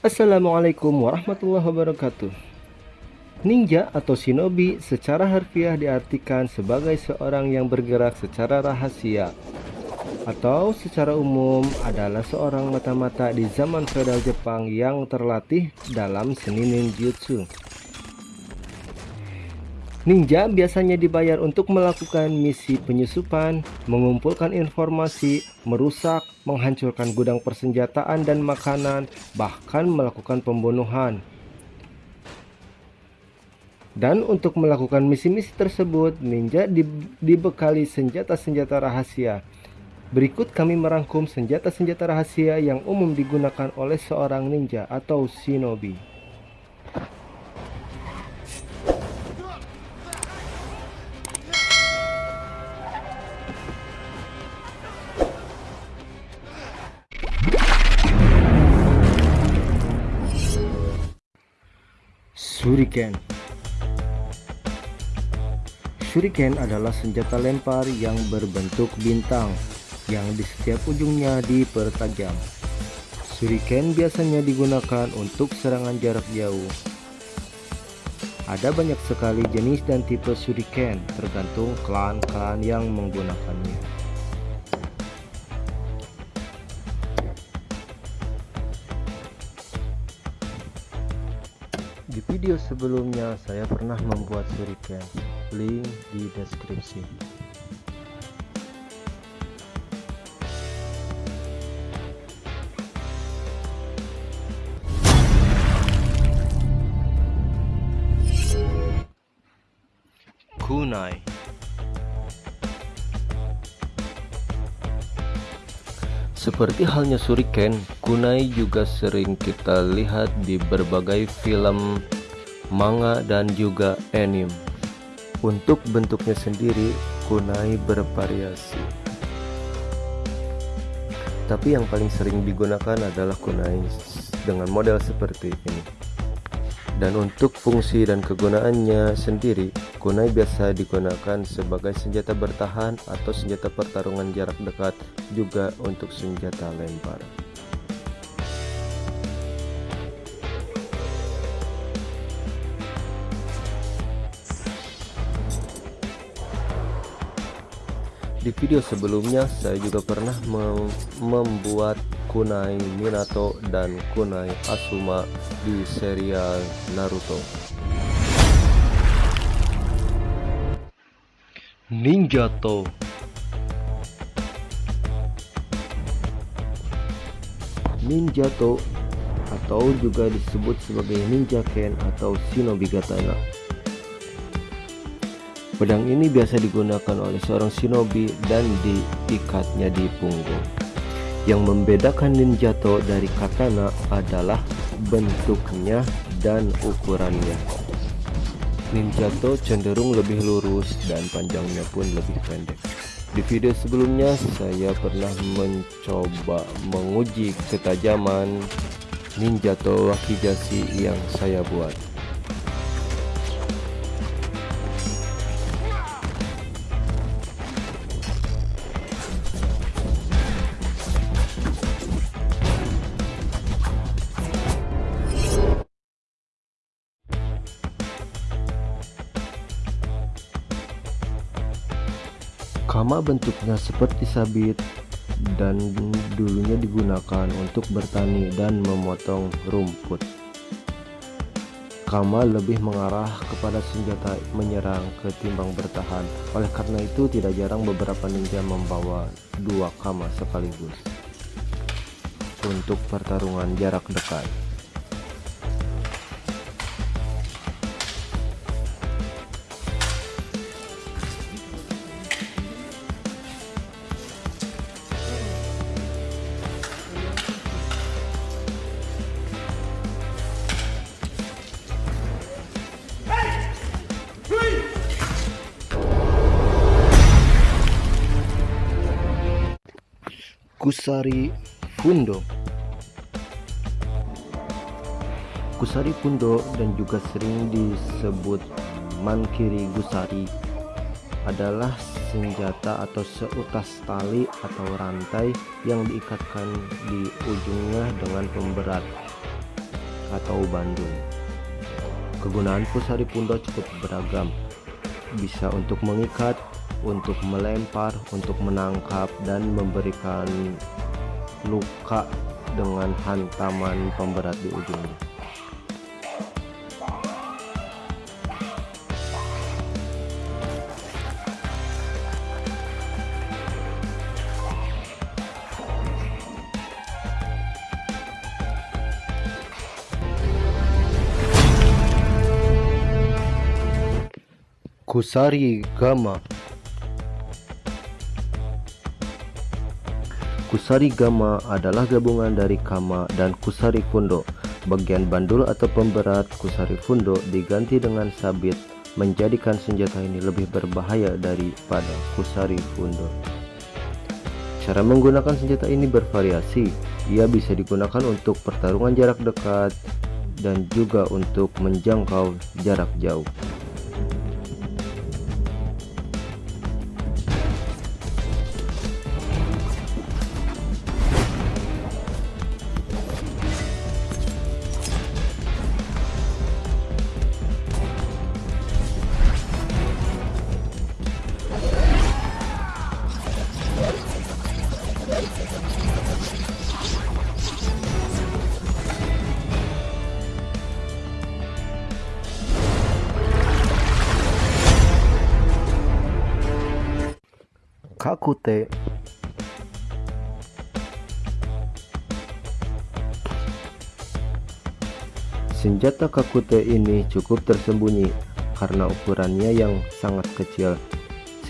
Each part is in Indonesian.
Assalamualaikum warahmatullahi wabarakatuh Ninja atau shinobi secara harfiah diartikan sebagai seorang yang bergerak secara rahasia atau secara umum adalah seorang mata-mata di zaman feodal Jepang yang terlatih dalam seni ninjutsu. Ninja biasanya dibayar untuk melakukan misi penyusupan, mengumpulkan informasi, merusak, menghancurkan gudang persenjataan dan makanan, bahkan melakukan pembunuhan. Dan untuk melakukan misi-misi tersebut, ninja dibekali senjata-senjata rahasia. Berikut kami merangkum senjata-senjata rahasia yang umum digunakan oleh seorang ninja atau shinobi. Shuriken Shuriken adalah senjata lempar yang berbentuk bintang yang di setiap ujungnya dipertajam. Shuriken biasanya digunakan untuk serangan jarak jauh. Ada banyak sekali jenis dan tipe shuriken tergantung klan-klan yang menggunakannya. Video sebelumnya saya pernah membuat shuriken, link di deskripsi. Kunai. Seperti halnya Shuriken, kunai juga sering kita lihat di berbagai film, manga, dan juga anime. Untuk bentuknya sendiri, kunai bervariasi. Tapi yang paling sering digunakan adalah kunai dengan model seperti ini dan untuk fungsi dan kegunaannya sendiri kunai biasa digunakan sebagai senjata bertahan atau senjata pertarungan jarak dekat juga untuk senjata lempar di video sebelumnya saya juga pernah membuat kunai Minato dan kunai Asuma di serial Naruto. Ninjato Ninjato atau juga disebut sebagai Ninja Ken atau Shinobi Katana. Pedang ini biasa digunakan oleh seorang shinobi dan diikatnya di punggung. Yang membedakan Ninjato dari katana adalah bentuknya dan ukurannya. Ninjato cenderung lebih lurus dan panjangnya pun lebih pendek. Di video sebelumnya saya pernah mencoba menguji ketajaman Ninjato Wakizashi yang saya buat. Kama bentuknya seperti sabit dan dulunya digunakan untuk bertani dan memotong rumput. Kama lebih mengarah kepada senjata menyerang ketimbang bertahan. Oleh karena itu tidak jarang beberapa ninja membawa dua kama sekaligus untuk pertarungan jarak dekat. Kusari Fundo Kusari Fundo dan juga sering disebut Mankiri Gusari adalah senjata atau seutas tali atau rantai yang diikatkan di ujungnya dengan pemberat atau bandul. Kegunaan pusari pundo cukup beragam, bisa untuk mengikat, untuk melempar, untuk menangkap, dan memberikan luka dengan hantaman pemberat di ujungnya. Kusari Gama Kusari Gama adalah gabungan dari Kama dan Kusari Fundo. Bagian bandul atau pemberat Kusari Fundo diganti dengan sabit menjadikan senjata ini lebih berbahaya daripada Kusari Fundo. Cara menggunakan senjata ini bervariasi. Ia bisa digunakan untuk pertarungan jarak dekat dan juga untuk menjangkau jarak jauh. Kakute Senjata Kakute ini cukup tersembunyi karena ukurannya yang sangat kecil.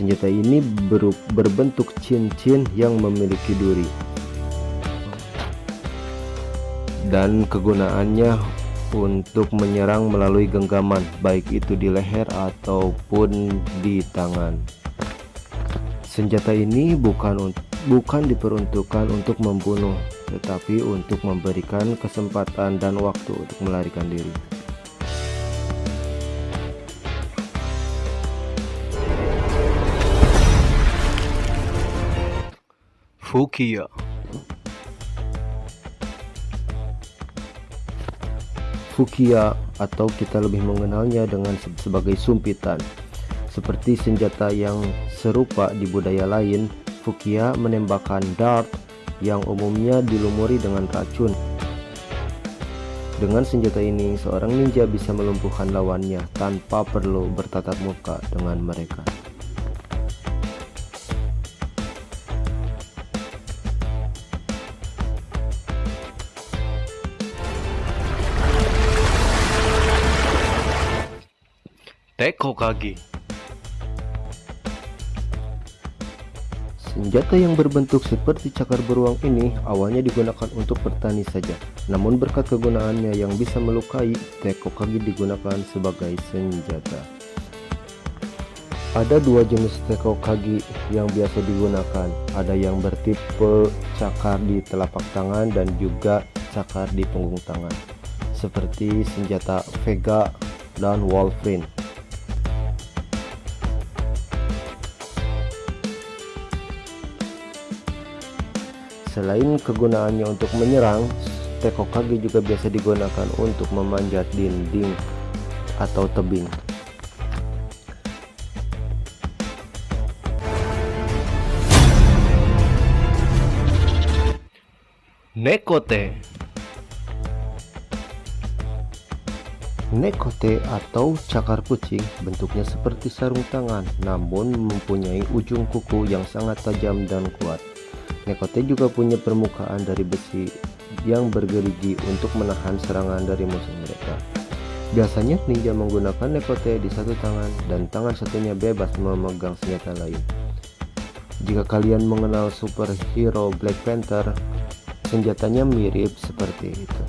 Senjata ini ber berbentuk cincin yang memiliki duri. Dan kegunaannya untuk menyerang melalui genggaman, baik itu di leher ataupun di tangan. Senjata ini bukan bukan diperuntukkan untuk membunuh, tetapi untuk memberikan kesempatan dan waktu untuk melarikan diri. Fukiya Fukiya atau kita lebih mengenalnya dengan sebagai sumpitan seperti senjata yang serupa di budaya lain, Fukia menembakkan dart yang umumnya dilumuri dengan racun. Dengan senjata ini, seorang ninja bisa melumpuhkan lawannya tanpa perlu bertatap muka dengan mereka. Teko Kage Senjata yang berbentuk seperti cakar beruang ini awalnya digunakan untuk bertani saja. Namun berkat kegunaannya yang bisa melukai, teko kagi digunakan sebagai senjata. Ada dua jenis teko kagi yang biasa digunakan. Ada yang bertipe cakar di telapak tangan dan juga cakar di punggung tangan. Seperti senjata Vega dan Wolverine. Selain kegunaannya untuk menyerang, tekokage juga biasa digunakan untuk memanjat dinding atau tebing. Nekote Nekote atau cakar kucing bentuknya seperti sarung tangan namun mempunyai ujung kuku yang sangat tajam dan kuat. Nekote juga punya permukaan dari besi yang bergerigi untuk menahan serangan dari musuh mereka. Biasanya ninja menggunakan nekote di satu tangan dan tangan satunya bebas memegang senjata lain. Jika kalian mengenal superhero Black Panther, senjatanya mirip seperti itu.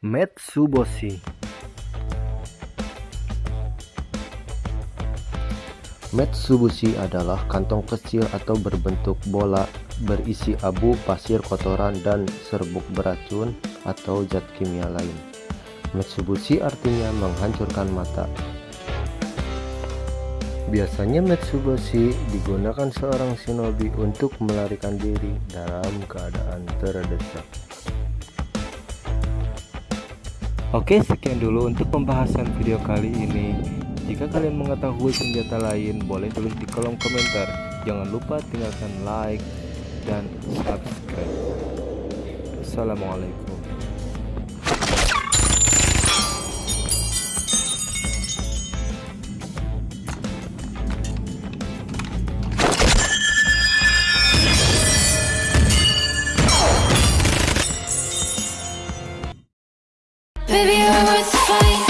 Metsuboshi Metsubushi adalah kantong kecil atau berbentuk bola berisi abu, pasir, kotoran, dan serbuk beracun atau zat kimia lain. Metsubushi artinya menghancurkan mata. Biasanya Metsuboshi digunakan seorang shinobi untuk melarikan diri dalam keadaan terdesak. Oke sekian dulu untuk pembahasan video kali ini Jika kalian mengetahui senjata lain boleh tulis di kolom komentar. Jangan lupa tinggalkan like dan subscribe. Assalamualaikum. Baby, worth the fight